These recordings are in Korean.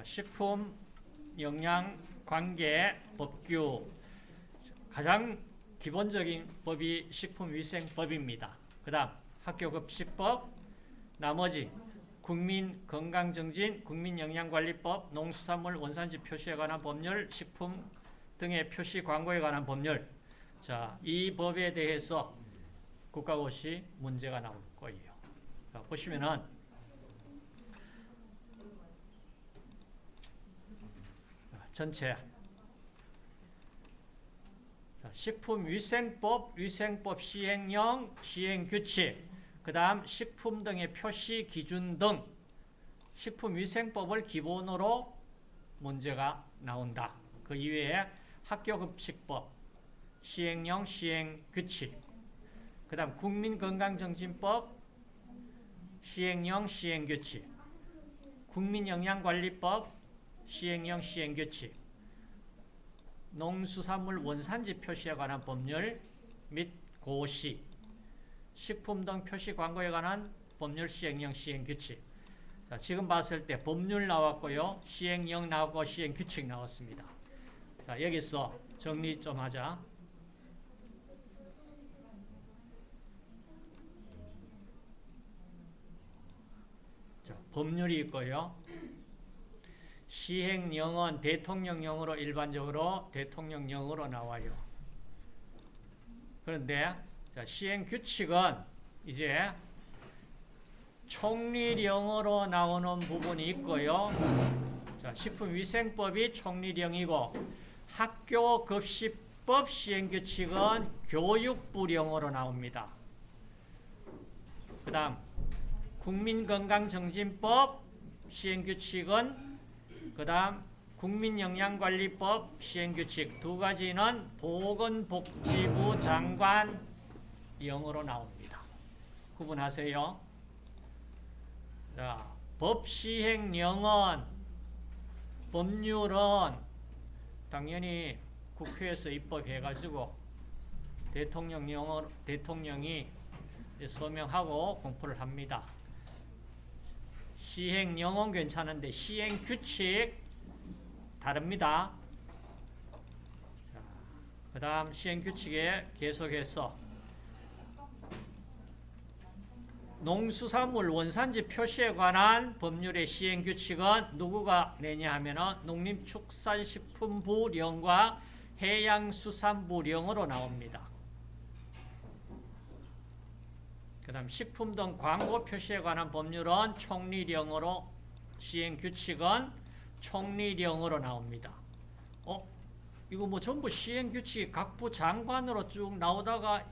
자, 식품 영양 관계 법규 가장 기본적인 법이 식품위생법입니다. 그 다음 학교급식법 나머지 국민건강정진, 국민영양관리법, 농수산물 원산지 표시에 관한 법률, 식품 등의 표시 광고에 관한 법률 자, 이 법에 대해서 국가고시 문제가 나올 거예요. 자, 보시면은 전체. 자, 식품위생법, 위생법 시행령, 시행규칙, 그 다음 식품 등의 표시 기준 등 식품위생법을 기본으로 문제가 나온다. 그 이외에 학교급식법, 시행령, 시행규칙, 그 다음 국민건강정진법, 시행령, 시행규칙, 국민영양관리법, 시행령, 시행규칙, 농수산물 원산지 표시에 관한 법률 및 고시, 식품 등 표시 광고에 관한 법률 시행령, 시행규칙. 자, 지금 봤을 때 법률 나왔고요. 시행령 나왔고 시행규칙 나왔습니다. 자, 여기서 정리 좀 하자. 자, 법률이 있고요. 시행령은 대통령령으로 일반적으로 대통령령으로 나와요. 그런데 자, 시행규칙은 이제 총리령으로 나오는 부분이 있고요. 자, 식품위생법이 총리령이고 학교급식법 시행규칙은 교육부령으로 나옵니다. 그 다음 국민건강정진법 시행규칙은 그 다음 국민영양관리법 시행규칙 두 가지는 보건복지부 장관 영어로 나옵니다. 구분하세요. 자, 법 시행령은 법률은 당연히 국회에서 입법해가지고 대통령령으로 대통령이 서명하고 공포를 합니다. 시행령은 괜찮은데 시행규칙 다릅니다. 그 다음 시행규칙에 계속해서 농수산물 원산지 표시에 관한 법률의 시행규칙은 누구가 내냐 하면 농림축산식품부령과 해양수산부령으로 나옵니다. 그 다음 식품 등 광고 표시에 관한 법률은 총리령으로 시행규칙은 총리령으로 나옵니다. 어? 이거 뭐 전부 시행규칙 각부 장관으로 쭉 나오다가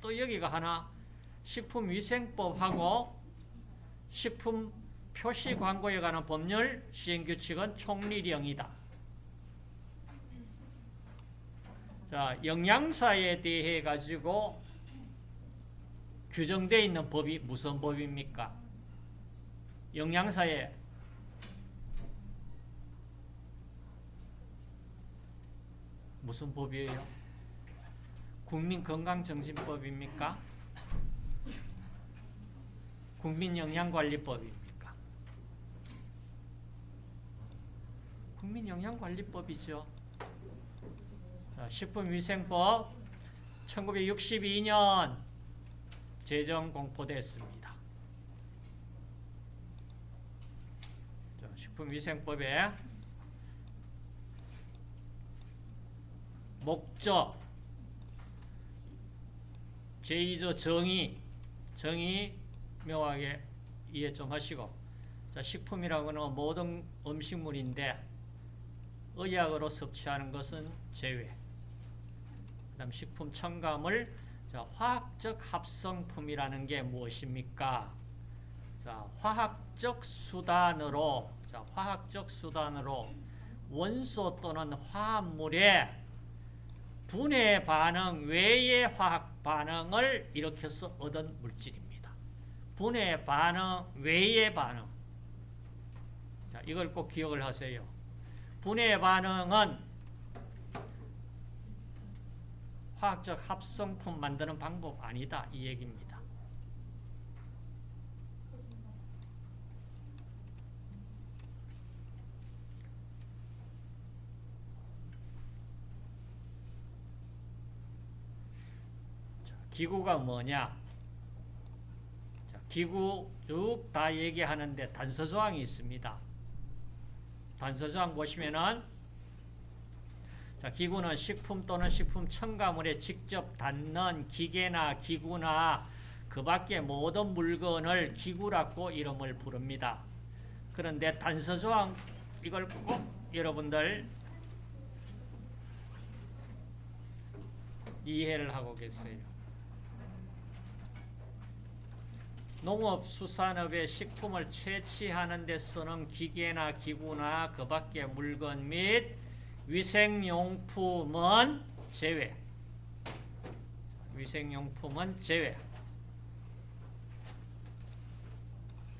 또 여기가 하나 식품위생법하고 식품 표시 광고에 관한 법률 시행규칙은 총리령이다. 자, 영양사에 대해 가지고 규정되어 있는 법이 무슨 법입니까? 영양사에 무슨 법이에요? 국민건강정신법입니까? 국민영양관리법입니까? 국민영양관리법이죠. 식품위생법 1962년 제정 공포됐습니다. 식품위생법에 목적 제2조 정의 정의 명확하게 이해 좀 하시고 자, 식품이라고는 모든 음식물인데 의약으로 섭취하는 것은 제외 그 다음 식품 첨가물 자, 화학적 합성품이라는 게 무엇입니까? 자, 화학적 수단으로 자, 화학적 수단으로 원소 또는 화합물의 분해 반응 외의 화학 반응을 일으켜서 얻은 물질입니다. 분해 반응 외의 반응. 자, 이걸 꼭 기억을 하세요. 분해 반응은 화학적 합성품 만드는 방법 아니다 이 얘기입니다. 기구가 뭐냐? 기구 쭉 다 얘기하는데 단서조항이 있습니다. 단서조항 보시면은 자, 기구는 식품 또는 식품 첨가물에 직접 닿는 기계나 기구나 그 밖의 모든 물건을 기구라고 이름을 부릅니다. 그런데 단서 조항 이걸 꼭 여러분들 이해를 하고 계세요. 농업수산업의 식품을 채취하는 데 쓰는 기계나 기구나 그 밖의 물건 및 위생용품은 제외. 위생용품은 제외.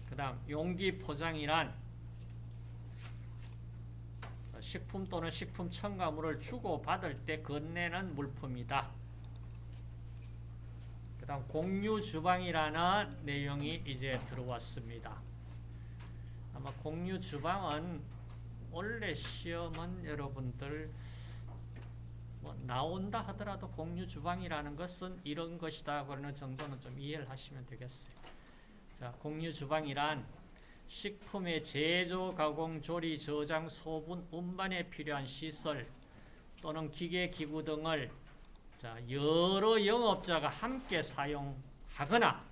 그 다음 용기 포장이란 식품 또는 식품 첨가물을 주고받을 때 건네는 물품이다. 그 다음 공유 주방이라는 내용이 이제 들어왔습니다. 아마 공유 주방은 원래 시험은 여러분들 뭐 나온다 하더라도 공유 주방이라는 것은 이런 것이다 그러는 정도는 좀 이해를 하시면 되겠어요. 자, 공유 주방이란 식품의 제조, 가공, 조리, 저장, 소분, 운반에 필요한 시설 또는 기계, 기구 등을 자, 여러 영업자가 함께 사용하거나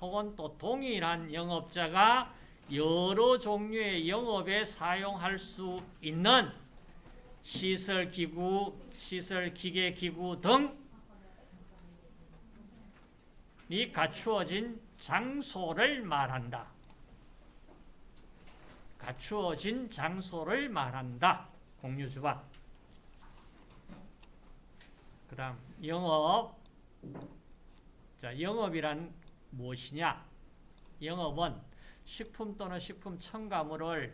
혹은 또 동일한 영업자가 여러 종류의 영업에 사용할 수 있는 시설, 기구, 시설, 기계, 기구 등이 갖추어진 장소를 말한다. 갖추어진 장소를 말한다. 공유주방. 그 다음 영업. 자, 영업이란 무엇이냐? 영업은 식품 또는 식품 첨가물을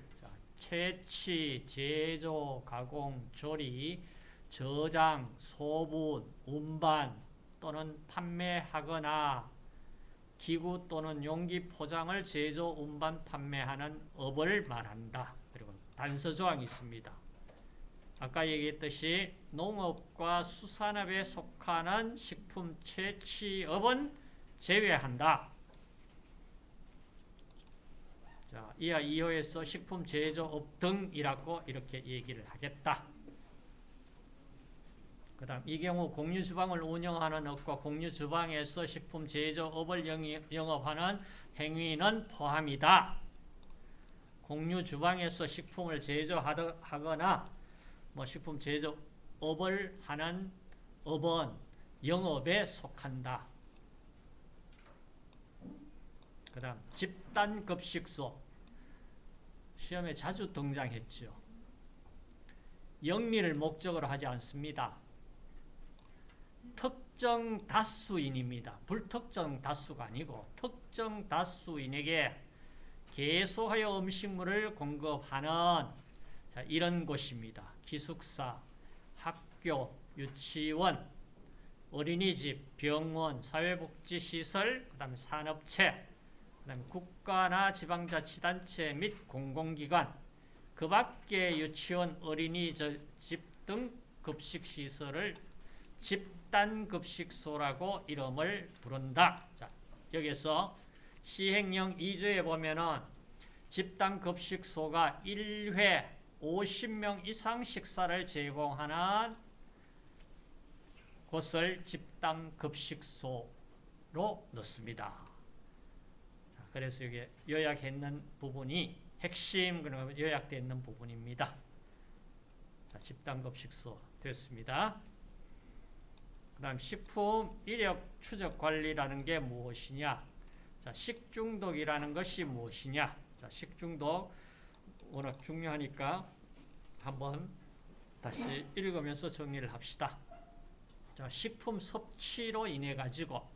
채취, 제조, 가공, 조리, 저장, 소분, 운반 또는 판매하거나 기구 또는 용기 포장을 제조, 운반, 판매하는 업을 말한다. 그리고 단서 조항이 있습니다. 아까 얘기했듯이 농업과 수산업에 속하는 식품 채취업은 제외한다. 자, 이하 2호에서 식품 제조업 등이라고 이렇게 얘기를 하겠다. 그 다음 이 경우 공유주방을 운영하는 업과 공유주방에서 식품 제조업을 영업하는 행위는 포함이다. 공유주방에서 식품을 제조하거나 뭐 식품 제조업을 하는 업은 영업에 속한다. 그 다음 집단급식소 시험에 자주 등장했죠. 영리를 목적으로 하지 않습니다. 특정 다수인입니다. 불특정 다수가 아니고 특정 다수인에게 계속하여 음식물을 공급하는 자, 이런 곳입니다. 기숙사, 학교, 유치원, 어린이집, 병원, 사회복지시설, 그 다음에 산업체, 국가나 지방자치단체 및 공공기관, 그 밖에 유치원, 어린이집 등 급식시설을 집단급식소라고 이름을 부른다. 자, 여기서 시행령 2조에 보면은 집단급식소가 1회 50명 이상 식사를 제공하는 곳을 집단급식소로 넣습니다. 그래서 이게 요약했는 부분이 핵심 요약되어 있는 부분입니다. 자, 집단급식소 됐습니다. 그 다음 식품 이력 추적 관리라는 게 무엇이냐 자, 식중독이라는 것이 무엇이냐 자, 식중독 워낙 중요하니까 한번 다시 읽으면서 정리를 합시다 자, 식품 섭취로 인해 가지고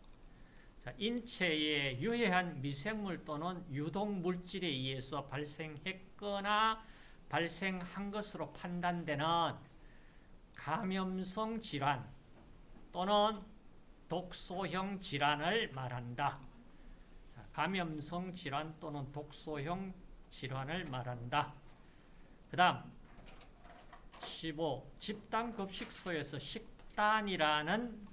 자, 인체에 유해한 미생물 또는 유독물질에 의해서 발생했거나 발생한 것으로 판단되는 감염성 질환 또는 독소형 질환을 말한다. 감염성 질환 또는 독소형 질환을 말한다. 그 다음 15. 집단급식소에서 식단이라는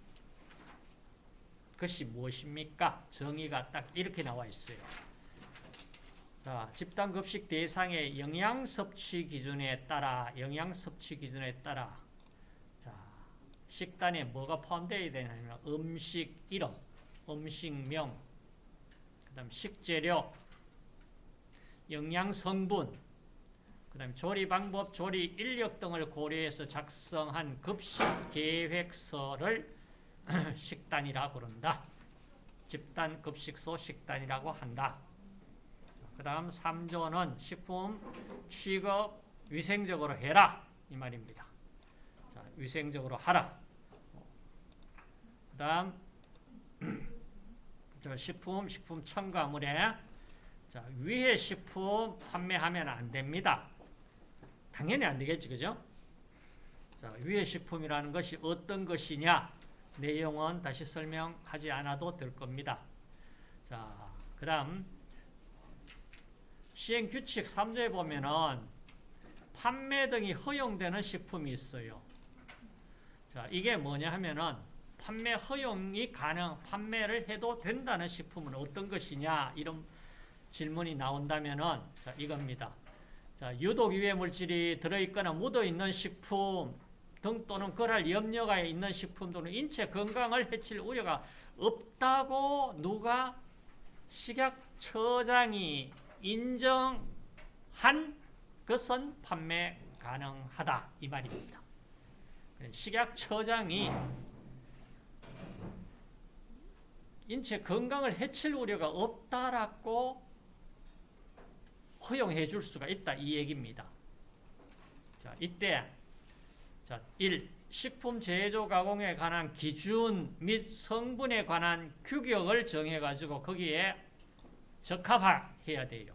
것이 무엇입니까? 정의가 딱 이렇게 나와 있어요. 자, 집단 급식 대상의 영양 섭취 기준에 따라 영양 섭취 기준에 따라 자, 식단에 뭐가 포함되어야 되냐면 음식 이름, 음식명, 그다음 식재료, 영양 성분, 그다음 조리 방법, 조리 인력 등을 고려해서 작성한 급식 계획서를 식단이라 부른다. 집단 급식소 식단이라고 한다. 그 다음 3조는 식품 취급 위생적으로 해라 이 말입니다. 자, 위생적으로 하라. 그 다음 식품 식품 첨가물에 자, 위해 식품 판매하면 안 됩니다. 당연히 안 되겠지, 그죠? 자, 위해 식품이라는 것이 어떤 것이냐? 내용은 다시 설명하지 않아도 될 겁니다. 자, 그 다음 시행규칙 3조에 보면은 판매 등이 허용되는 식품이 있어요. 자, 이게 뭐냐 하면은 판매 허용이 가능, 판매를 해도 된다는 식품은 어떤 것이냐 이런 질문이 나온다면은 자, 이겁니다. 자, 유독 유해 물질이 들어있거나 묻어있는 식품 등 또는 그럴 염려가 있는 식품 또는 인체 건강을 해칠 우려가 없다고 누가 식약처장이 인정한 것은 판매 가능하다 이 말입니다. 식약처장이 인체 건강을 해칠 우려가 없다라고 허용해 줄 수가 있다 이 얘기입니다. 자, 이때 자, 1. 식품 제조 가공에 관한 기준 및 성분에 관한 규격을 정해 가지고 거기에 적합해야 돼요.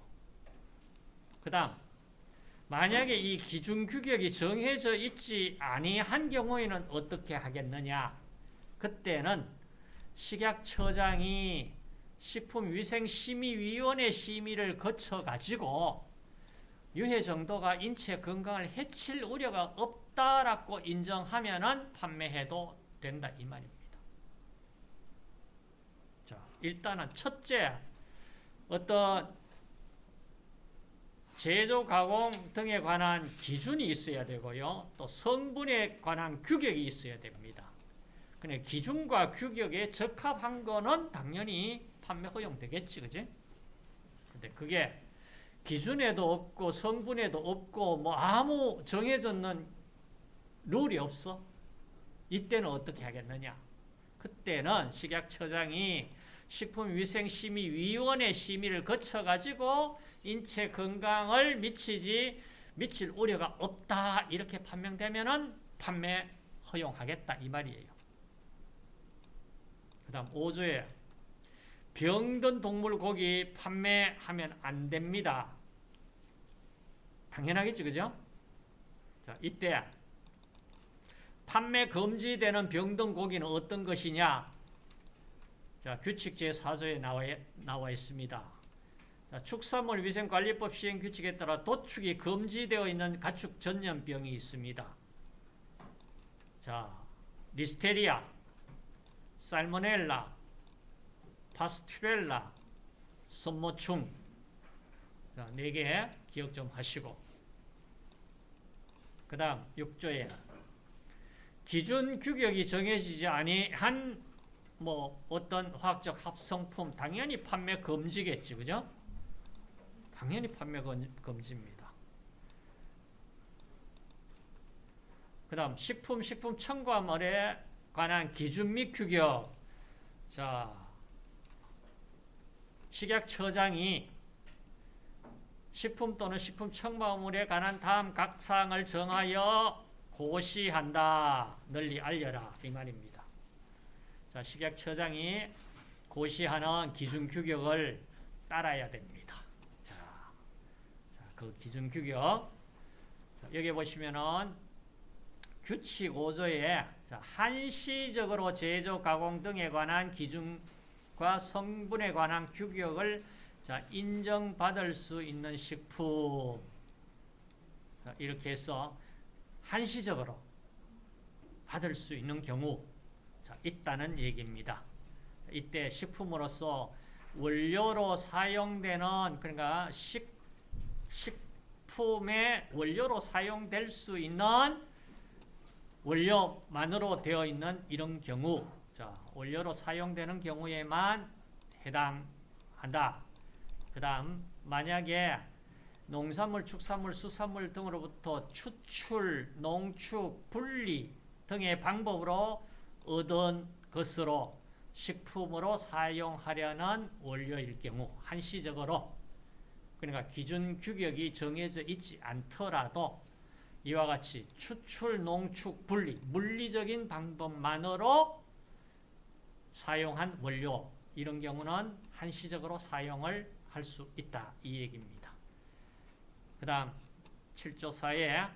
그 다음 만약에 이 기준 규격이 정해져 있지 아니한 경우에는 어떻게 하겠느냐? 그때는 식약처장이 식품위생심의위원회 심의를 거쳐가지고 유해 정도가 인체 건강을 해칠 우려가 없다라고 인정하면은 판매해도 된다 이 말입니다. 자, 일단은 첫째 어떤 제조 가공 등에 관한 기준이 있어야 되고요. 또 성분에 관한 규격이 있어야 됩니다. 근데 기준과 규격에 적합한 거는 당연히 판매 허용되겠지, 그지? 근데 그게 기준에도 없고 성분에도 없고 뭐 아무 정해졌는 룰이 없어. 이때는 어떻게 하겠느냐? 그때는 식약처장이 식품위생심의위원회 심의를 거쳐가지고 인체 건강을 미치지 미칠 우려가 없다 이렇게 판명되면은 판매 허용하겠다 이 말이에요. 그 다음 5조에 병든 동물 고기 판매하면 안 됩니다. 당연하겠죠, 그죠? 자, 이때 판매 금지되는 병든 고기는 어떤 것이냐? 자, 규칙 제4조에 나와, 나와 있습니다. 자, 축산물 위생관리법 시행 규칙에 따라 도축이 금지되어 있는 가축 전염병이 있습니다. 자, 리스테리아, 살모넬라, 파스튜렐라, 선모충 자, 4개 기억 좀 하시고 그 다음 6조에 기준 규격이 정해지지 아니한 뭐 어떤 화학적 합성품 당연히 판매 금지겠지 그죠? 당연히 판매 금지입니다. 그 다음 식품, 식품 첨가물에 관한 기준 및 규격 자 식약처장이 식품 또는 식품 첨가물에 관한 다음 각 사항을 정하여 고시한다. 널리 알려라. 이 말입니다. 자, 식약처장이 고시하는 기준 규격을 따라야 됩니다. 자, 자, 그 기준 규격. 자, 여기 보시면은 규칙 5조에 한시적으로 제조, 가공 등에 관한 기준 과 성분에 관한 규격을 자, 인정받을 수 있는 식품 자, 이렇게 해서 한시적으로 받을 수 있는 경우 자, 있다는 얘기입니다. 이때 식품으로서 원료로 사용되는 그러니까 식 식품의 원료로 사용될 수 있는 원료만으로 되어 있는 이런 경우 자, 원료로 사용되는 경우에만 해당한다. 그 다음 만약에 농산물, 축산물, 수산물 등으로부터 추출, 농축, 분리 등의 방법으로 얻은 것으로 식품으로 사용하려는 원료일 경우 한시적으로 그러니까 기준 규격이 정해져 있지 않더라도 이와 같이 추출, 농축, 분리 물리적인 방법만으로 사용한 원료 이런 경우는 한시적으로 사용을 할 수 있다 이 얘기입니다. 그 다음 7조 4에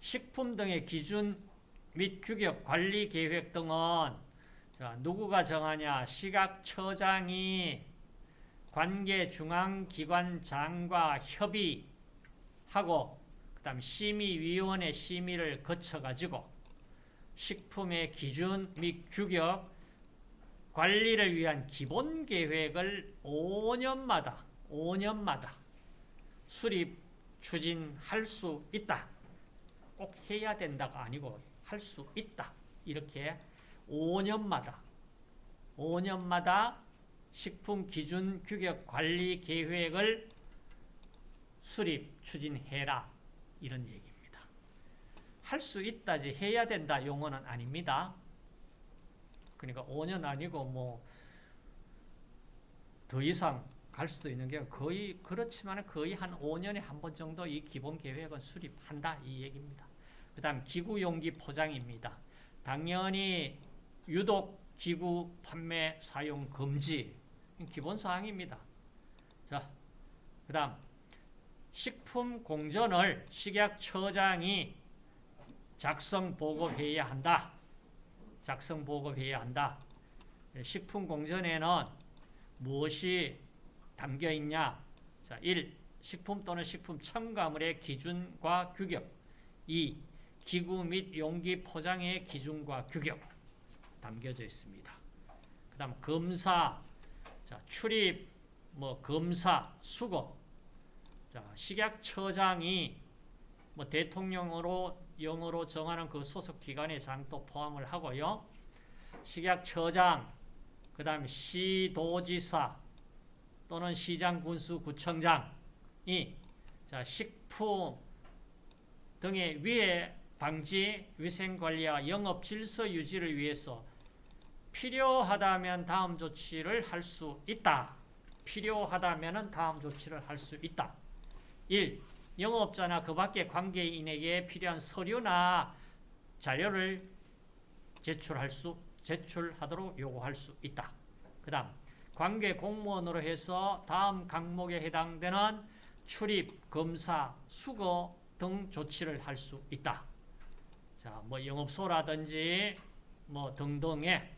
식품 등의 기준 및 규격 관리 계획 등은 자, 누구가 정하냐 시각처장이 관계 중앙기관장과 협의하고 그 다음 심의위원회 심의를 거쳐가지고 식품의 기준 및 규격 관리를 위한 기본 계획을 5년마다 5년마다 수립 추진할 수 있다. 꼭 해야 된다가 아니고 할 수 있다. 이렇게 5년마다 5년마다 식품 기준 규격 관리 계획을 수립 추진해라. 이런 얘기입니다. 할 수 있다지 해야 된다 용어는 아닙니다. 그러니까 5년 아니고 뭐 더 이상 갈 수도 있는 게 거의 그렇지만 거의 한 5년에 한 번 정도 이 기본 계획은 수립한다 이 얘기입니다. 그 다음 기구 용기 포장입니다. 당연히 유독 기구 판매 사용 금지 기본 사항입니다. 자, 그 다음 식품 공전을 식약처장이 작성 보고해야 한다. 작성 보고해야 한다. 식품 공전에는 무엇이 담겨 있냐? 자, 1. 식품 또는 식품 첨가물의 기준과 규격. 2. 기구 및 용기 포장의 기준과 규격 담겨져 있습니다. 그 다음 검사, 자, 출입, 뭐 검사, 수거. 자, 식약처장이 뭐 대통령으로 영어로 정하는 그 소속 기관의 장도 포함을 하고요. 식약 처장, 그 다음에 시도지사 또는 시장 군수 구청장이 자, 식품 등의 위해 방지, 위생관리와 영업 질서 유지를 위해서 필요하다면 다음 조치를 할 수 있다. 필요하다면 다음 조치를 할 수 있다. 1. 영업자나 그 밖의 관계인에게 필요한 서류나 자료를 제출할 수, 제출하도록 요구할 수 있다. 그 다음, 관계 공무원으로 해서 다음 항목에 해당되는 출입, 검사, 수거 등 조치를 할 수 있다. 자, 뭐 영업소라든지 뭐 등등의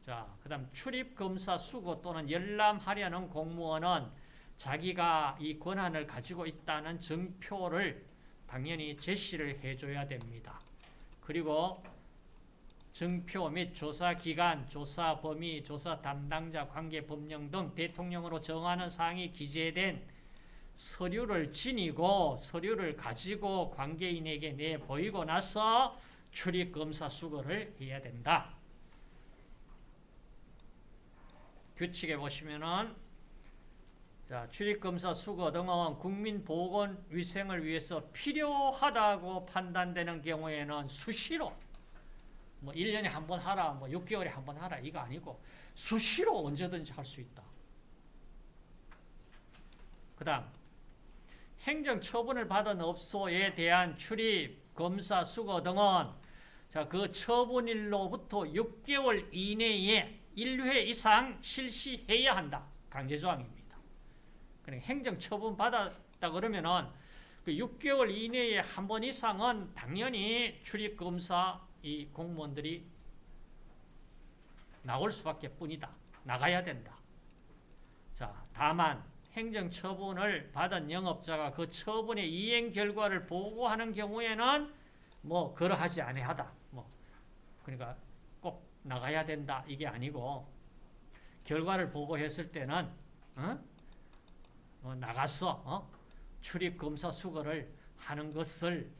자, 그 다음 출입, 검사, 수거 또는 열람하려는 공무원은 자기가 이 권한을 가지고 있다는 증표를 당연히 제시를 해줘야 됩니다. 그리고 증표 및 조사 기간, 조사 범위, 조사 담당자, 관계 법령 등 대통령으로 정하는 사항이 기재된 서류를 지니고 서류를 가지고 관계인에게 내 보이고 나서 출입 검사 수거를 해야 된다. 규칙에 보시면은 자, 출입검사 수거 등은 국민 보건 위생을 위해서 필요하다고 판단되는 경우에는 수시로 뭐 1년에 한 번 하라, 뭐 6개월에 한 번 하라 이거 아니고 수시로 언제든지 할 수 있다. 그 다음 행정 처분을 받은 업소에 대한 출입, 검사, 수거 등은 자, 그 처분일로부터 6개월 이내에 1회 이상 실시해야 한다. 강제조항입니다. 그러니까 행정 처분 받았다 그러면은 그 6개월 이내에 한 번 이상은 당연히 출입검사 이 공무원들이 나올 수밖에 뿐이다. 나가야 된다. 자, 다만 행정 처분을 받은 영업자가 그 처분의 이행 결과를 보고하는 경우에는 뭐 그러하지 아니하다. 뭐 그러니까 꼭 나가야 된다 이게 아니고 결과를 보고했을 때는 어? 어, 나가서 어? 출입 검사 수거를 하는 것을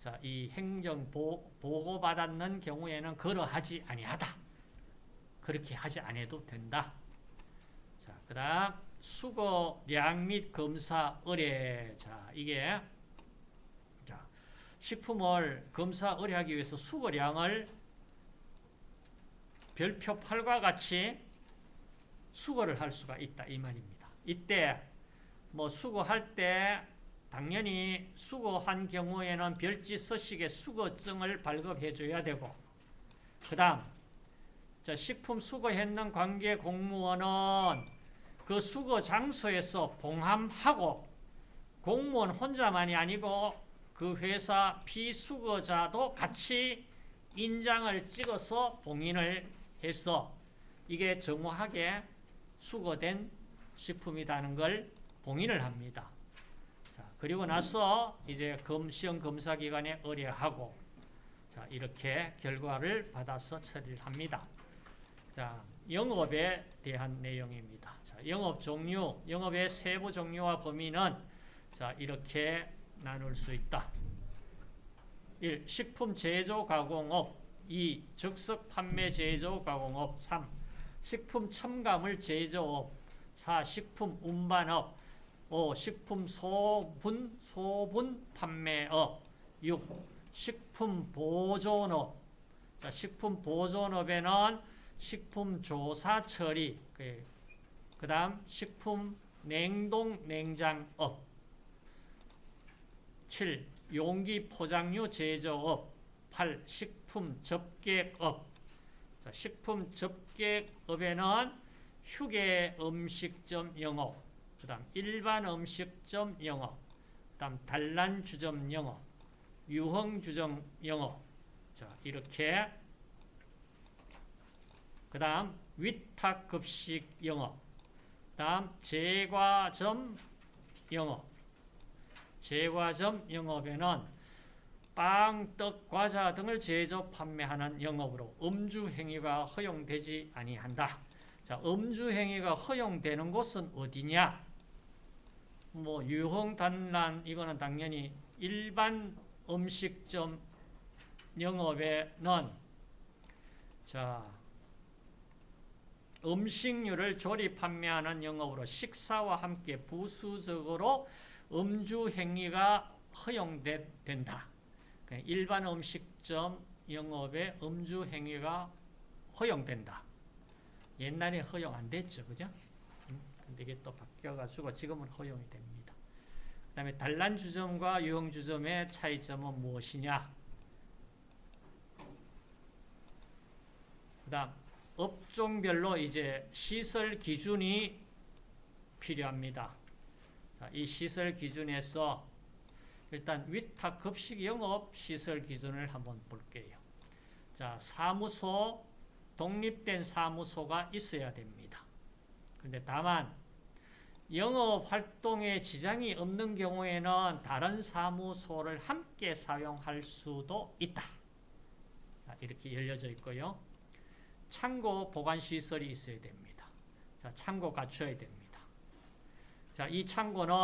자, 이 행정 보, 보고 받았는 경우에는 그러하지 아니하다. 그렇게 하지 아니해도 된다. 자, 그 다음 수거량 및 검사 의뢰. 자, 이게 자, 식품을 검사 의뢰하기 위해서 수거량을 별표 8과 같이 수거를 할 수가 있다 이 말입니다. 이때 뭐 수거할 때 당연히 수거한 경우에는 별지 서식의 수거증을 발급해 줘야 되고 그 다음 식품 수거했는 관계 공무원은 그 수거 장소에서 봉함하고 공무원 혼자만이 아니고 그 회사 피수거자도 같이 인장을 찍어서 봉인을 해서 이게 정확하게 수거된 식품이라는 걸 봉인을 합니다. 자, 그리고 나서 이제 검, 시험 검사 기관에 의뢰하고 자, 이렇게 결과를 받아서 처리를 합니다. 자, 영업에 대한 내용입니다. 자, 영업 종류, 영업의 세부 종류와 범위는 자, 이렇게 나눌 수 있다. 1. 식품 제조 가공업 2. 즉석 판매 제조 가공업 3. 식품 첨가물 제조업 4. 식품 운반업 5. 식품 소분 소분 판매업 6. 식품 보존업 자, 식품 보존업에는 식품 조사 처리 그 다음 식품 냉동 냉장업 7. 용기 포장류 제조업 8. 식품 접객업 자, 식품 접객업에는 휴게 음식점 영업 그 다음 일반 음식점 영업 그 다음 단란주점 영업 유흥주점 영업 자 이렇게 그 다음 위탁급식 영업 다음 제과점 영업 제과점 영업에는 빵, 떡, 과자 등을 제조 판매하는 영업으로 음주 행위가 허용되지 아니한다. 자, 음주 행위가 허용되는 곳은 어디냐? 뭐 유흥 단란 이거는 당연히 일반 음식점 영업에는 자 음식류를 조리 판매하는 영업으로 식사와 함께 부수적으로 음주 행위가 허용된다. 그러니까 일반 음식점 영업에 음주 행위가 허용된다. 옛날에 허용 안 됐죠, 그죠? 근데 이게 또 바뀌어가지고 지금은 허용이 됩니다. 그 다음에 단란주점과 유흥주점의 차이점은 무엇이냐? 그 다음, 업종별로 이제 시설 기준이 필요합니다. 자, 이 시설 기준에서 일단 위탁 급식 영업 시설 기준을 한번 볼게요. 자, 사무소, 독립된 사무소가 있어야 됩니다. 근데 다만 영업 활동에 지장이 없는 경우에는 다른 사무소를 함께 사용할 수도 있다. 자, 이렇게 열려져 있고요. 창고 보관 시설이 있어야 됩니다. 자, 창고 갖춰야 됩니다. 자, 이 창고는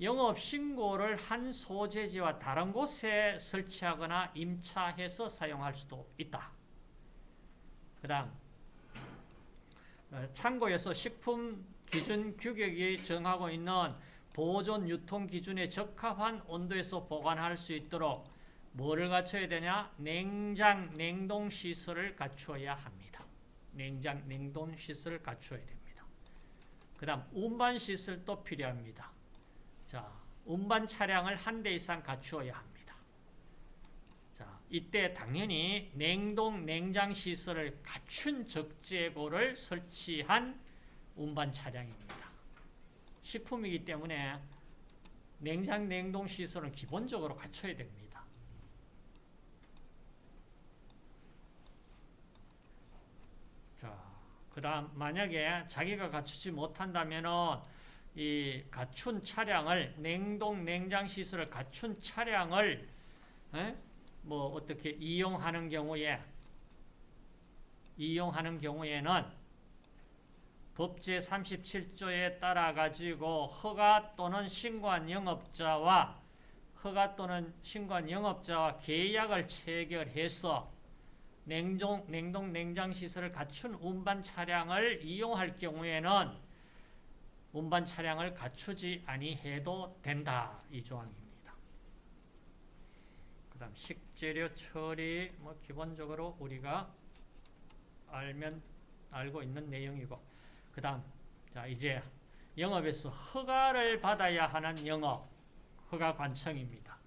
영업 신고를 한 소재지와 다른 곳에 설치하거나 임차해서 사용할 수도 있다. 그 다음 어, 창고에서 식품 기준 규격이 정하고 있는 보존 유통 기준에 적합한 온도에서 보관할 수 있도록 뭐를 갖춰야 되냐? 냉장, 냉동 시설을 갖추어야 합니다. 냉장, 냉동 시설을 갖추어야 됩니다. 그 다음 운반 시설도 필요합니다. 자, 운반 차량을 한 대 이상 갖추어야 합니다. 자, 이때 당연히 냉동, 냉장 시설을 갖춘 적재고를 설치한 운반 차량입니다. 식품이기 때문에 냉장, 냉동 시설은 기본적으로 갖춰야 됩니다. 자, 그 다음 만약에 자기가 갖추지 못한다면은 이 갖춘 차량을 냉동 냉장 시설을 갖춘 차량을 에? 뭐 어떻게 이용하는 경우에 이용하는 경우에는 법제 37조에 따라 가지고 허가 또는 신고한 영업자와 허가 또는 신고한 영업자와 계약을 체결해서 냉동, 냉동 냉장 시설을 갖춘 운반 차량을 이용할 경우에는 운반 차량을 갖추지 아니해도 된다 이 조항입니다. 그다음 식재료 처리 뭐 기본적으로 우리가 알면 알고 있는 내용이고 그 다음 자 이제 영업에서 허가를 받아야 하는 영업 허가 관청입니다.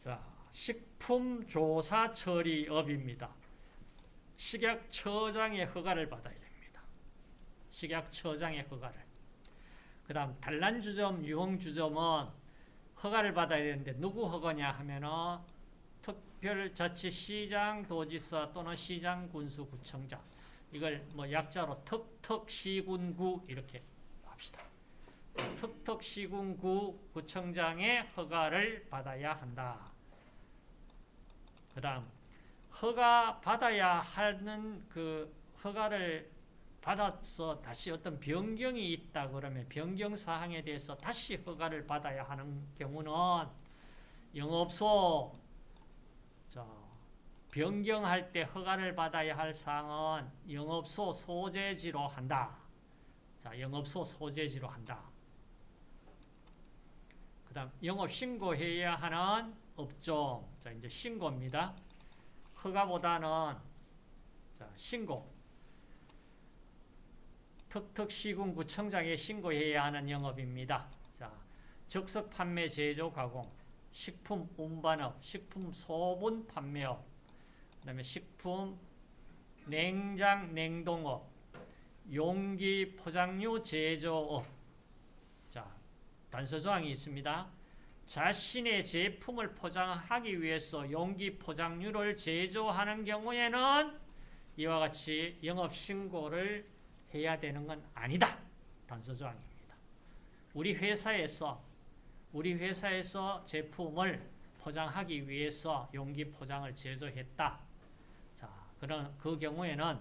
자 식품조사 처리업입니다. 식약처장의 허가를 받아야 됩니다. 식약처장의 허가를. 그 다음 단란주점, 유흥주점은 허가를 받아야 되는데 누구 허가냐 하면은 특별자치시장, 도지사 또는 시장군수구청장 이걸 뭐 약자로 특특시군구 이렇게 합시다. 특특시군구 구청장의 허가를 받아야 한다. 그 다음 허가 받아야 하는 그 허가를 받아서 다시 어떤 변경이 있다 그러면 변경 사항에 대해서 다시 허가를 받아야 하는 경우는 영업소 자, 변경할 때 허가를 받아야 할 사항은 영업소 소재지로 한다. 자, 영업소 소재지로 한다. 그 다음 영업 신고해야 하는 업종 자 이제 신고입니다. 허가보다는 자, 신고 특특시군구청장에 신고해야 하는 영업입니다. 자, 적석 판매 제조 가공, 식품 운반업, 식품 소분 판매업, 그 다음에 식품 냉장 냉동업, 용기 포장류 제조업. 자, 단서 조항이 있습니다. 자신의 제품을 포장하기 위해서 용기 포장류를 제조하는 경우에는 이와 같이 영업신고를 해야 되는 건 아니다. 단서조항입니다. 우리 회사에서 우리 회사에서 제품을 포장하기 위해서 용기 포장을 제조했다. 자, 그런 그 경우에는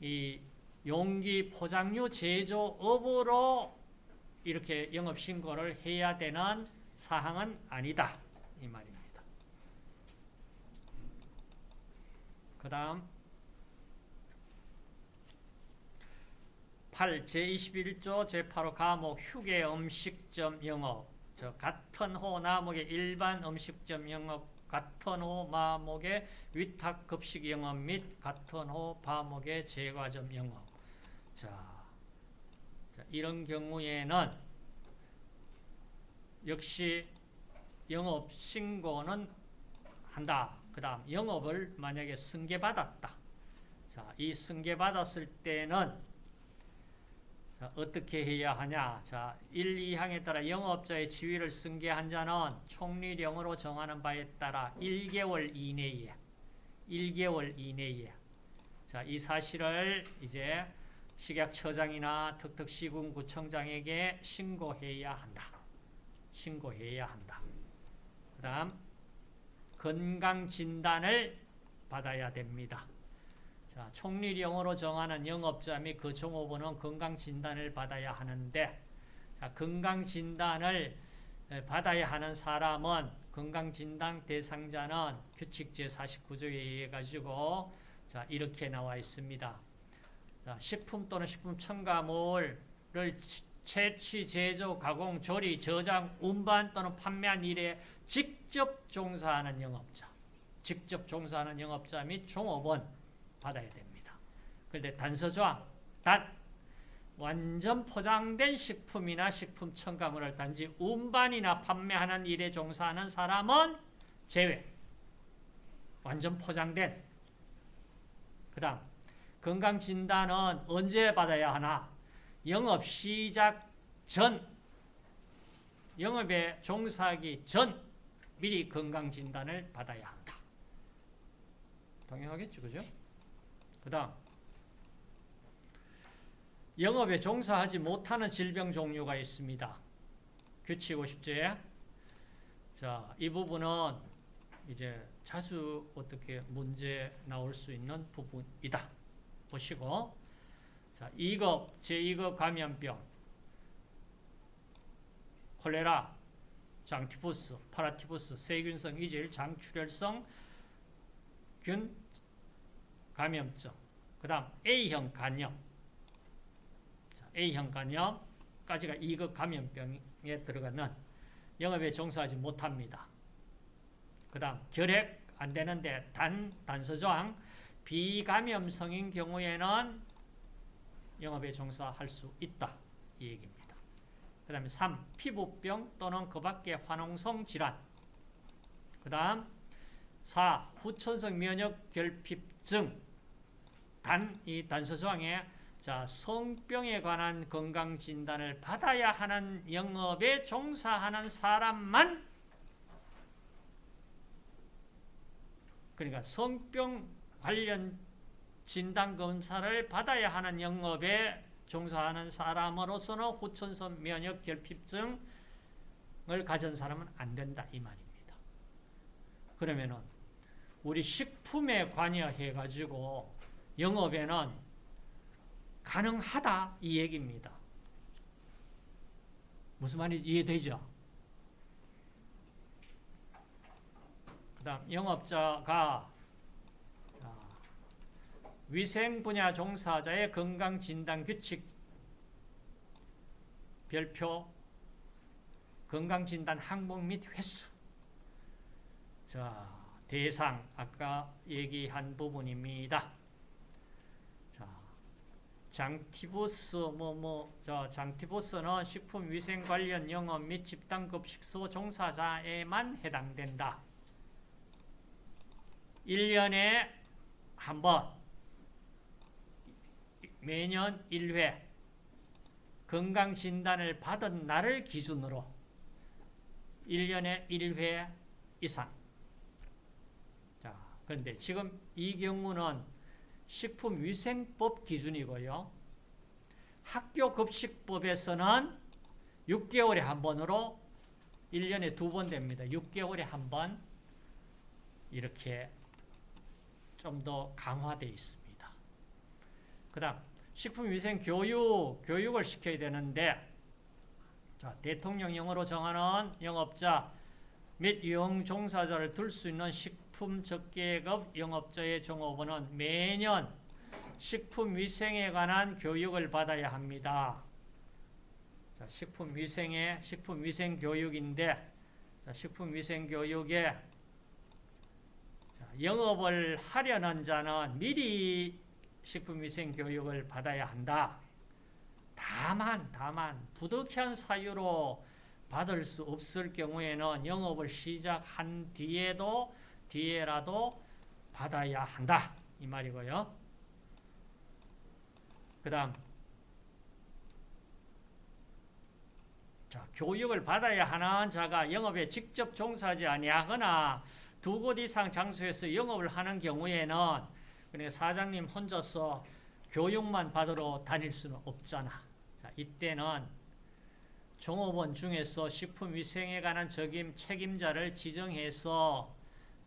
이 용기 포장류 제조업으로 이렇게 영업 신고를 해야 되는 사항은 아니다. 이 말입니다. 그 다음 8 제21조 제8호 과목 휴게 음식점 영업 저 같은 호 나목의 일반 음식점 영업 같은 호 마목의 위탁 급식 영업 및 같은 호 바목의 제과점 영업 자, 자 이런 경우에는 역시 영업 신고는 한다. 그 다음 영업을 만약에 승계받았다. 자, 이 승계받았을 때는 자, 어떻게 해야 하냐? 자, 1, 2항에 따라 영업자의 지위를 승계한 자는 총리령으로 정하는 바에 따라 1개월 이내에 1개월 이내에 자, 이 사실을 이제 식약처장이나 특특시군구청장에게 신고해야 한다. 신고해야 한다. 그 다음 건강진단을 받아야 됩니다. 자, 총리령으로 정하는 영업자 및 그 종업원은 건강진단을 받아야 하는데 자, 건강진단을 받아야 하는 사람은 건강진단 대상자는 규칙 제49조에 의해 가지고 자, 이렇게 나와 있습니다. 자, 식품 또는 식품 첨가물을 채취, 제조, 가공, 조리, 저장, 운반 또는 판매한 일에 직접 종사하는 영업자, 직접 종사하는 영업자 및 종업원 받아야 됩니다. 그런데 단서조항, 단 완전 포장된 식품이나 식품 첨가물을 단지 운반이나 판매하는 일에 종사하는 사람은 제외. 완전 포장된. 그 다음 건강진단은 언제 받아야 하나? 영업 시작 전, 영업에 종사하기 전 미리 건강진단을 받아야 한다. 당연하겠죠, 그죠? 그 다음, 영업에 종사하지 못하는 질병 종류가 있습니다. 규칙 50조에. 자, 이 부분은 이제 자주 어떻게 문제 나올 수 있는 부분이다. 보시고 자, 2급, 제2급 감염병 콜레라, 장티푸스, 파라티푸스, 세균성 이질, 장출혈성 균 감염증 그 다음 A형 간염 자, A형 간염까지가 2급 감염병에 들어가는 영업에 종사하지 못합니다. 그 다음 결핵 안 되는데 단, 단서조항 비감염성인 경우에는 영업에 종사할 수 있다. 이 얘기입니다. 그 다음에 3. 피부병 또는 그 밖의 화농성 질환 그 다음 4. 후천성 면역 결핍증 단, 이 단서조항에 자, 성병에 관한 건강 진단을 받아야 하는 영업에 종사하는 사람만 그러니까 성병 관련 진단 검사를 받아야 하는 영업에 종사하는 사람으로서는 후천성 면역 결핍증을 가진 사람은 안 된다 이 말입니다. 그러면은 우리 식품에 관여해 가지고 영업에는 가능하다 이 얘기입니다. 무슨 말인지 이해되죠? 그 다음 영업자가 위생 분야 종사자의 건강 진단 규칙 별표 건강 진단 항목 및 횟수 자 대상 아까 얘기한 부분입니다. 자 장티부스 뭐뭐저 장티부스는 식품 위생 관련 영업 및 집단급 식소 종사자에만 해당된다. 1년에 한 번 매년 1회 건강진단을 받은 날을 기준으로 1년에 1회 이상. 자, 그런데 지금 이 경우는 식품위생법 기준이고요. 학교급식법에서는 6개월에 한 번으로 1년에 두 번 됩니다. 6개월에 한 번 이렇게 좀 더 강화되어 있습니다. 그 다음 식품위생 교육, 교육을 시켜야 되는데 자, 대통령령으로 정하는 영업자 및 유형 종사자를 둘 수 있는 식 품 적계급 영업자의 종업원은 매년 식품위생에 관한 교육을 받아야 합니다. 자, 식품위생의 식품위생 교육인데 자, 식품위생 교육에 자, 영업을 하려는 자는 미리 식품위생 교육을 받아야 한다. 다만 다만 부득이한 사유로 받을 수 없을 경우에는 영업을 시작한 뒤에도 뒤에라도 받아야 한다. 이 말이고요. 그 다음 자, 교육을 받아야 하는 자가 영업에 직접 종사하지 아니하거나 두 곳 이상 장소에서 영업을 하는 경우에는 그러니까 사장님 혼자서 교육만 받으러 다닐 수는 없잖아. 자, 이때는 종업원 중에서 식품위생에 관한 책임자를 지정해서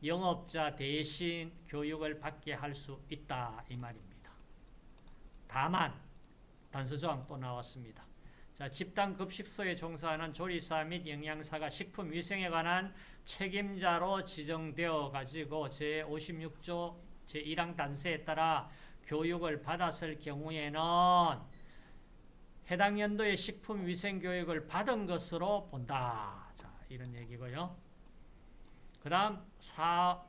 영업자 대신 교육을 받게 할 수 있다 이 말입니다. 다만 단서조항 또 나왔습니다. 자, 집단 급식소에 종사하는 조리사 및 영양사가 식품 위생에 관한 책임자로 지정되어 가지고 제56조 제1항 단서에 따라 교육을 받았을 경우에는 해당 연도의 식품 위생 교육을 받은 것으로 본다. 자, 이런 얘기고요. 그 다음 4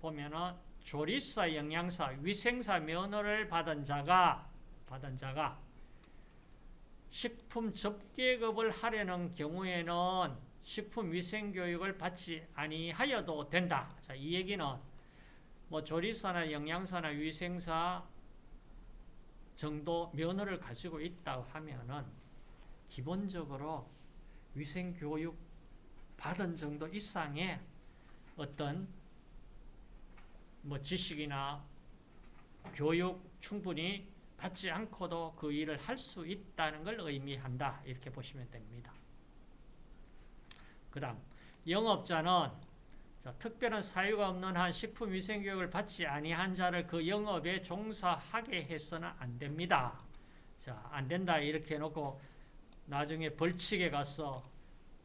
보면은 조리사, 영양사, 위생사 면허를 받은 자가 받은 자가 식품 접계급을 하려는 경우에는 식품 위생 교육을 받지 아니하여도 된다. 자, 이 얘기는 뭐 조리사나 영양사나 위생사 정도 면허를 가지고 있다고 하면은 기본적으로 위생 교육 받은 정도 이상의 어떤 뭐 지식이나 교육 충분히 받지 않고도 그 일을 할 수 있다는 걸 의미한다. 이렇게 보시면 됩니다. 그 다음 영업자는 자, 특별한 사유가 없는 한 식품위생교육을 받지 아니한 자를 그 영업에 종사하게 해서는 안 됩니다. 자, 안 된다 이렇게 해놓고 나중에 벌칙에 가서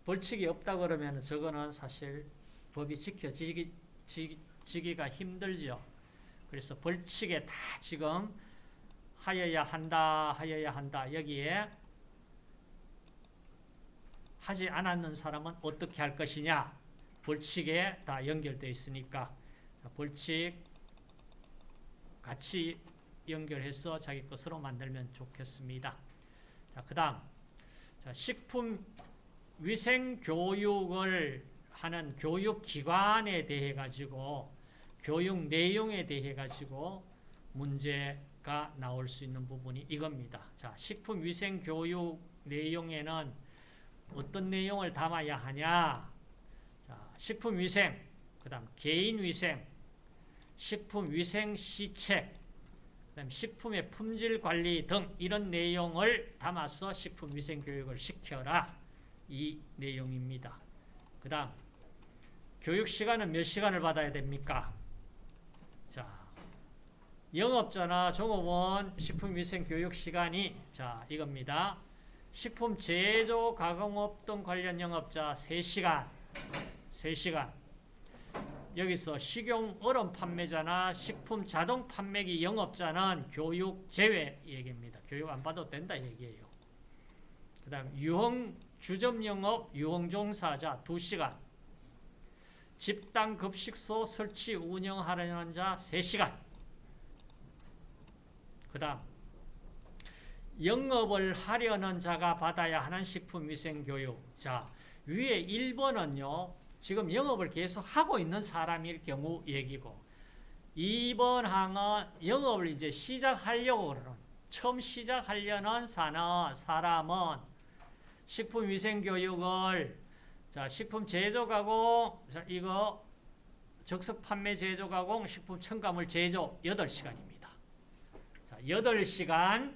벌칙이 없다 그러면 저거는 사실 법이 지켜지기 지, 지기가 힘들죠. 그래서 벌칙에 다 지금 하여야 한다, 하여야 한다. 여기에 하지 않았는 사람은 어떻게 할 것이냐? 벌칙에 다 연결되어 있으니까 자, 벌칙 같이 연결해서 자기 것으로 만들면 좋겠습니다. 자, 그 다음 식품 위생 교육을 하는 교육기관에 대해 가지고 교육 내용에 대해 가지고 문제가 나올 수 있는 부분이 이겁니다. 자, 식품 위생 교육 내용에는 어떤 내용을 담아야 하냐? 자, 식품 위생, 그 다음 개인 위생, 식품 위생 시책, 그다음 식품의 품질 관리 등 이런 내용을 담아서 식품 위생 교육을 시켜라. 이 내용입니다. 그 다음 교육 시간은 몇 시간을 받아야 됩니까? 자, 영업자나 종업원 식품위생 교육 시간이 자 이겁니다. 식품 제조 가공업 등 관련 영업자 3시간 3시간 여기서 식용 얼음 판매자나 식품 자동 판매기 영업자는 교육 제외 얘기입니다. 교육 안 받아도 된다 얘기예요. 그 다음 유흥 주점 영업 유흥 종사자 2시간 집단 급식소 설치 운영하려는 자 3시간. 그 다음 영업을 하려는 자가 받아야 하는 식품위생교육. 자 위에 1번은요 지금 영업을 계속 하고 있는 사람일 경우 얘기고 2번 항은 영업을 이제 시작하려고 그러는 처음 시작하려는 사는 사람은 식품위생교육을 자, 식품 제조 가공, 자, 이거 적석 판매 제조 가공, 식품 첨가물 제조 8시간입니다. 자, 8시간.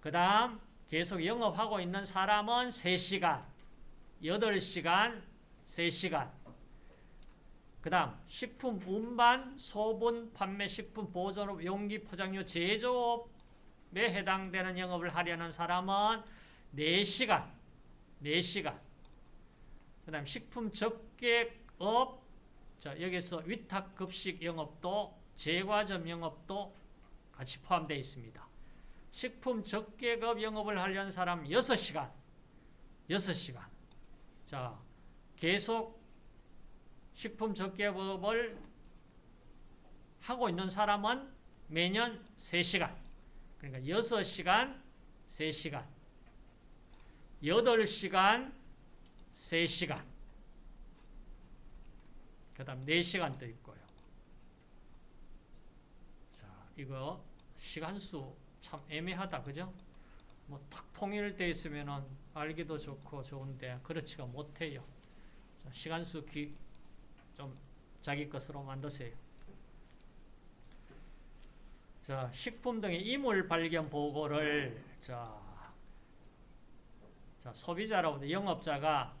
그 다음 계속 영업하고 있는 사람은 3시간. 8시간, 3시간. 그 다음 식품 운반, 소분, 판매, 식품 보존업, 용기 포장료 제조업에 해당되는 영업을 하려는 사람은 4시간. 4시간. 그 다음 식품 적객업, 자, 여기서 위탁급식 영업도, 제과점 영업도 같이 포함되어 있습니다. 식품 적객업 영업을 하려는 사람 6시간, 6시간. 자, 계속 식품 적객업을 하고 있는 사람은 매년 3시간. 그러니까 6시간, 3시간. 8시간, 3시간. 그 다음 4시간 또 있고요. 자, 이거 시간수 참 애매하다. 그죠? 뭐 탁 통일되어 있으면 알기도 좋고 좋은데 그렇지가 못해요. 자, 시간수 기, 좀 자기 것으로 만드세요. 자, 식품 등의 이물 발견 보고를 자, 자 소비자로부터 영업자가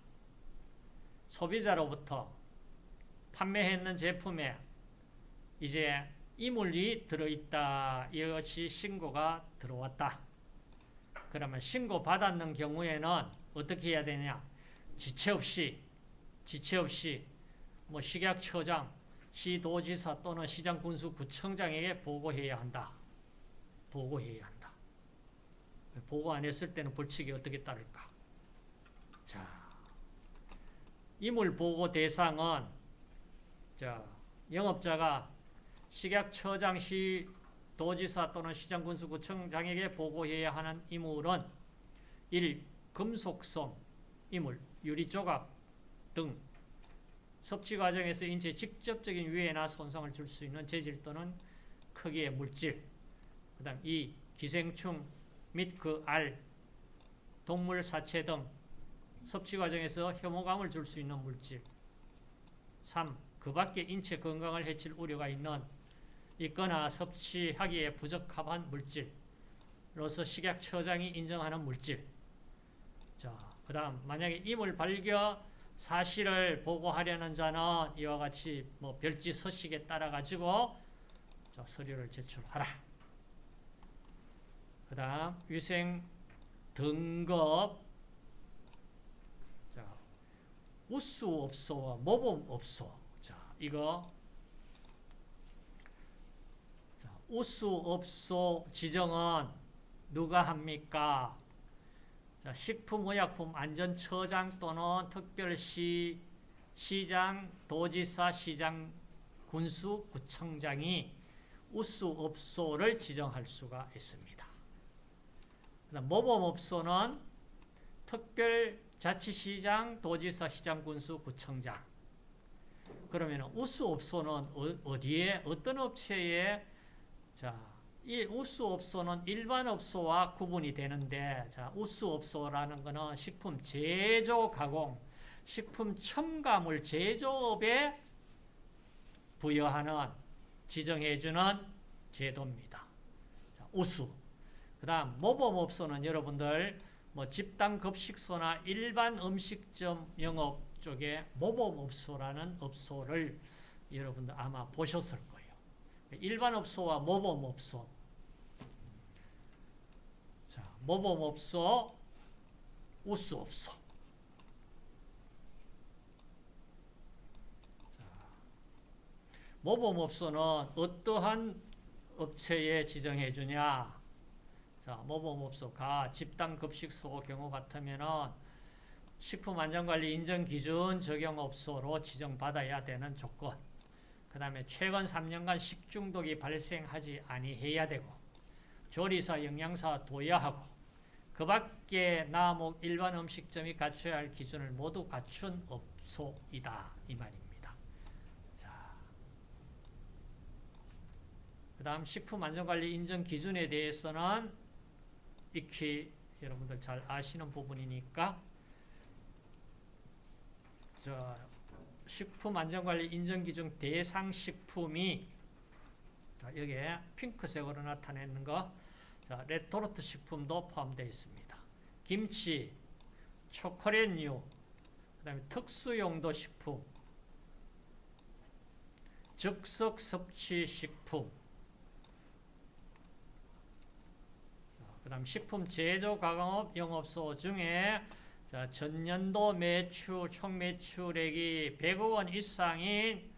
소비자로부터 판매했는 제품에 이제 이물이 들어있다. 이것이 신고가 들어왔다. 그러면 신고받았는 경우에는 어떻게 해야 되냐? 지체 없이, 지체 없이, 뭐 식약처장, 시도지사 또는 시장군수 구청장에게 보고해야 한다. 보고해야 한다. 보고 안 했을 때는 벌칙이 어떻게 따를까? 자, 이물 보고 대상은 자, 영업자가 식약처장 시 도지사 또는 시장군수구청장에게 보고해야 하는 이물은 1. 금속성 이물, 유리조각 등 섭취 과정에서 인체에 직접적인 위해나 손상을 줄 수 있는 재질 또는 크기의 물질 그 다음 2. 기생충 및 그 알, 동물 사체 등 섭취 과정에서 혐오감을 줄 수 있는 물질 3. 그 밖에 인체 건강을 해칠 우려가 있는 있거나 섭취하기에 부적합한 물질로서 식약처장이 인정하는 물질 자, 그 다음 만약에 이물 발견 사실을 보고하려는 자는 이와 같이 뭐 별지 서식에 따라 가지고 자, 서류를 제출하라. 그 다음 위생 등급 자, 우수 업소와 모범 업소. 자, 이거 자, 우수 업소 지정은 누가 합니까? 자, 식품의약품 안전처장 또는 특별시 시장, 도지사, 시장, 군수, 구청장이 우수 업소를 지정할 수가 있습니다. 그다음 모범 업소는 특별 자치시장, 도지사, 시장, 군수, 구청장. 그러면 우수 업소는 어- 어디에 어떤 업체에 자, 이 우수 업소는 일반 업소와 구분이 되는데 자, 우수 업소라는 것은 식품 제조 가공, 식품 첨가물 제조업에 부여하는 지정해주는 제도입니다. 자, 우수. 그 다음 모범업소는 여러분들 뭐 집단 급식소나 일반 음식점 영업 쪽에 모범업소라는 업소를 여러분들 아마 보셨을 거예요. 일반 업소와 모범업소. 자, 모범업소, 우수업소. 모범업소는 어떠한 업체에 지정해 주냐? 자, 모범업소 가 집단급식소 경우 같으면은 식품안전관리 인정기준 적용업소로 지정받아야 되는 조건. 그 다음에 최근 3년간 식중독이 발생하지 아니해야 되고 조리사, 영양사 도야하고 그 밖에 나목 일반 음식점이 갖춰야 할 기준을 모두 갖춘 업소이다. 이 말입니다. 자, 그 다음 식품안전관리 인정 기준에 대해서는 익히 여러분들 잘 아시는 부분이니까 저 식품안전관리 인정기준 대상 식품이 자, 여기에 핑크색으로 나타내는 거 자, 레토르트 식품도 포함되어 있습니다. 김치, 초콜릿류, 그 다음에 특수용도 식품, 즉석 섭취 식품, 그 다음 식품 제조 가공업 영업소 중에 자, 전년도 매출, 총 매출액이 100억 원 이상인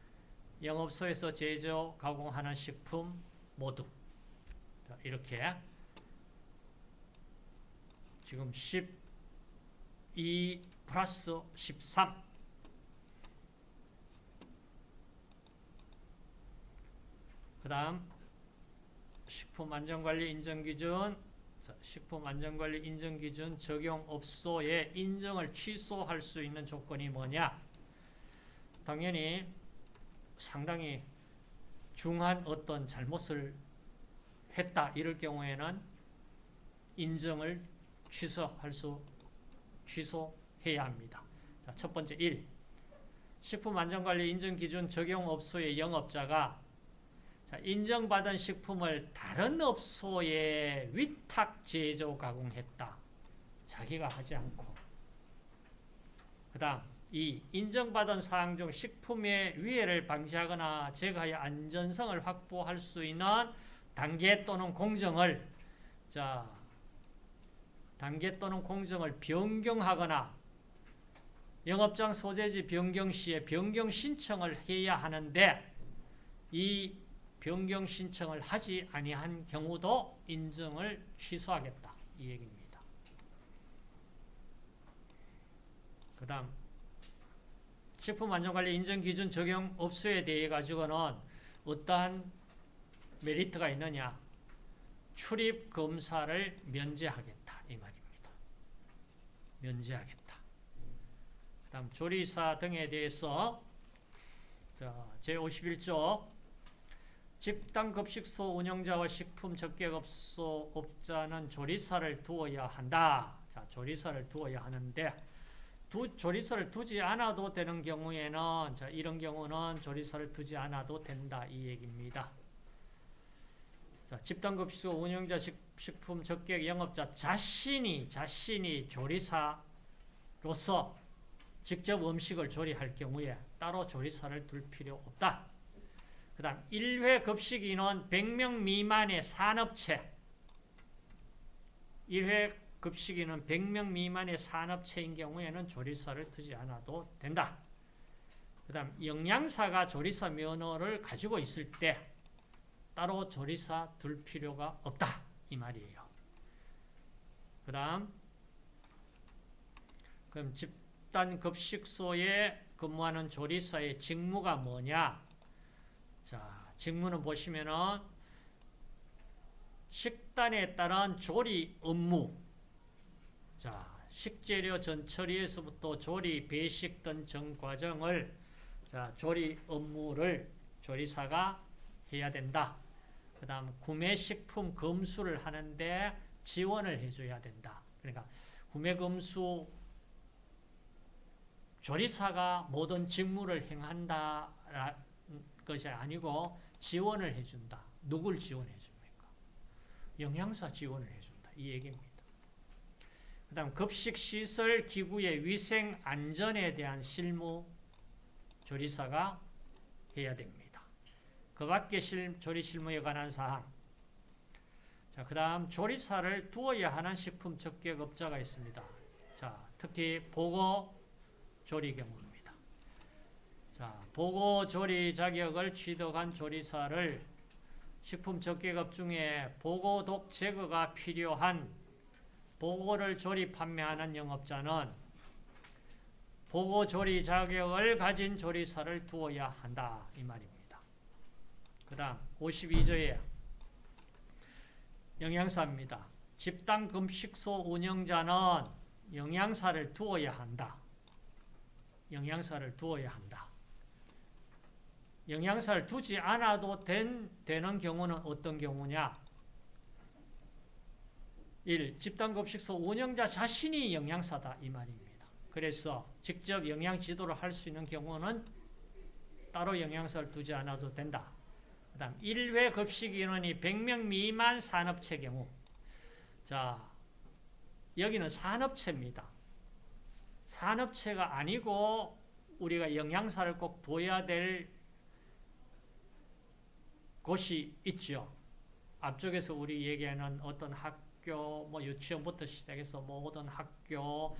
영업소에서 제조 가공하는 식품 모두. 자, 이렇게 지금 12 플러스 13 그 다음 식품 안전관리 인정기준 자, 식품안전관리 인정기준 적용업소의 인정을 취소할 수 있는 조건이 뭐냐 당연히 상당히 중한 어떤 잘못을 했다 이럴 경우에는 인정을 취소할 수 취소해야 합니다. 자, 첫 번째 1. 식품안전관리 인정기준 적용업소의 영업자가 자, 인정받은 식품을 다른 업소에 위탁 제조 가공했다. 자기가 하지 않고. 그 다음 2. 인정받은 사항 중 식품의 위해를 방지하거나 제거하여 안전성을 확보할 수 있는 단계 또는 공정을 자 단계 또는 공정을 변경하거나 영업장 소재지 변경 시에 변경 신청을 해야 하는데 이 변경 신청을 하지 아니한 경우도 인정을 취소하겠다 이 얘기입니다. 그 다음 식품안전관리 인정기준 적용 업소에 대해 가지고는 어떠한 메리트가 있느냐 출입 검사를 면제하겠다 이 말입니다. 면제하겠다. 그 다음 조리사 등에 대해서 제51조 집단급식소 운영자와 식품 적객업소 업자는 조리사를 두어야 한다. 자, 조리사를 두어야 하는데 두, 조리사를 두지 않아도 되는 경우에는 자, 이런 경우는 조리사를 두지 않아도 된다 이 얘기입니다. 자, 집단급식소 운영자 식, 식품 적객 영업자 자신이 자신이 조리사로서 직접 음식을 조리할 경우에 따로 조리사를 둘 필요 없다. 그 다음 1회 급식 인원 100명 미만의 산업체 1회 급식 인원 100명 미만의 산업체인 경우에는 조리사를 두지 않아도 된다. 그 다음 영양사가 조리사 면허를 가지고 있을 때 따로 조리사 둘 필요가 없다. 이 말이에요. 그 다음 그럼 집단급식소에 근무하는 조리사의 직무가 뭐냐? 자, 직무는 보시면은 식단에 따른 조리 업무. 자, 식재료 전처리에서부터 조리, 배식 등 전 과정을 자, 조리 업무를 조리사가 해야 된다. 그 다음 구매 식품 검수를 하는데 지원을 해줘야 된다. 그러니까 구매 검수 조리사가 모든 직무를 행한다 것이 아니고 지원을 해준다. 누굴 지원해 줍니까? 영양사 지원을 해준다. 이 얘기입니다. 그 다음 급식시설 기구의 위생 안전에 대한 실무 조리사가 해야 됩니다. 그 밖에 조리 실무에 관한 사항 자, 그 다음 조리사를 두어야 하는 식품 적격업자가 있습니다. 자, 특히 보고 조리 경우입니다. 자, 보고 조리 자격을 취득한 조리사를 식품 적격업 중에 보고독 제거가 필요한 보고를 조리 판매하는 영업자는 보고 조리 자격을 가진 조리사를 두어야 한다 이 말입니다. 그 다음 52조에 영양사입니다. 집단 금식소 운영자는 영양사를 두어야 한다. 영양사를 두어야 한다. 영양사를 두지 않아도 된, 되는 경우는 어떤 경우냐? 1. 집단급식소 운영자 자신이 영양사다 이 말입니다. 그래서 직접 영양 지도를 할 수 있는 경우는 따로 영양사를 두지 않아도 된다. 그 다음 1회 급식 인원이 100명 미만 산업체 경우 자 여기는 산업체입니다. 산업체가 아니고 우리가 영양사를 꼭 둬야 될 곳이 있죠. 앞쪽에서 우리 얘기하는 어떤 학교, 뭐 유치원부터 시작해서 모든 학교,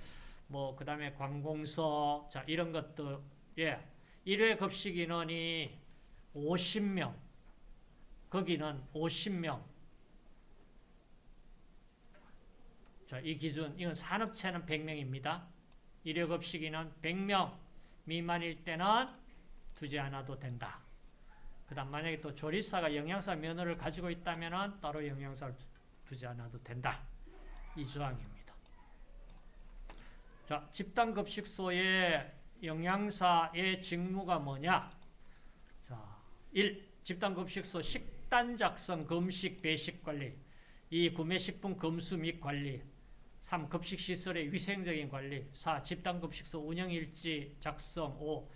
뭐 그 다음에 관공서, 자 이런 것들, 예, 1회 급식 인원이 50명, 거기는 50명. 자, 이 기준, 이건 산업체는 100명입니다. 1회 급식 인원 100명 미만일 때는 두지 않아도 된다. 그 다음 만약에 또 조리사가 영양사 면허를 가지고 있다면 따로 영양사를 두지 않아도 된다. 이 조항입니다. 자, 집단급식소의 영양사의 직무가 뭐냐? 자, 1. 집단급식소 식단 작성, 금식, 배식 관리. 이 구매식품 검수 및 관리. 3. 급식시설의 위생적인 관리. 4. 집단급식소 운영일지 작성. 5.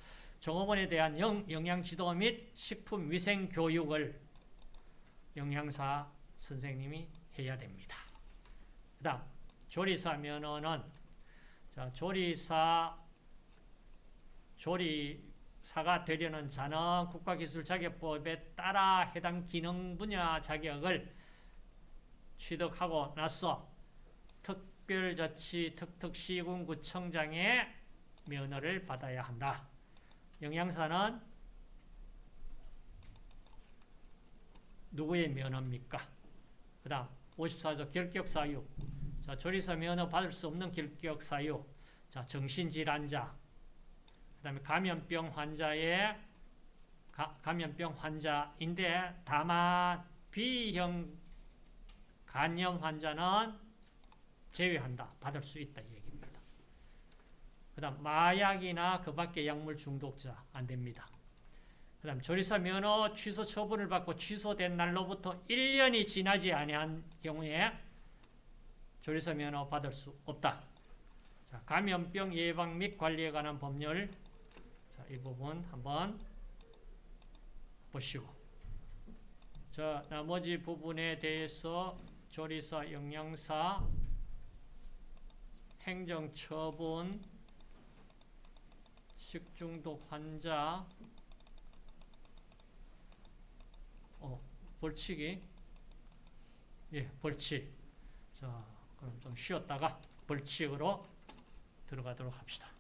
종업원에 대한 영, 영양지도 및 식품위생 교육을 영양사 선생님이 해야 됩니다. 그 다음 조리사 면허는 자, 조리사 조리사가 되려는 자는 국가기술자격법에 따라 해당 기능 분야 자격을 취득하고 나서 특별자치 특특시군구청장의 면허를 받아야 한다. 영양사는 누구의 면허입니까? 그 다음 54조 결격사유 자, 조리사 면허 받을 수 없는 결격사유 자, 정신질환자 그 다음에 감염병 환자의 가, 감염병 환자인데 다만 B형 간염 환자는 제외한다. 받을 수 있다. 그 다음 마약이나 그 밖의 약물 중독자 안 됩니다. 그 다음 조리사 면허 취소 처분을 받고 취소된 날로부터 1년이 지나지 아니한 경우에 조리사 면허 받을 수 없다. 자, 감염병 예방 및 관리에 관한 법률 자, 이 부분 한번 보시고 자, 나머지 부분에 대해서 조리사, 영양사, 행정처분 식중독 환자 어, 벌칙이 예, 벌칙. 자, 그럼 좀 쉬었다가 벌칙으로 들어가도록 합시다.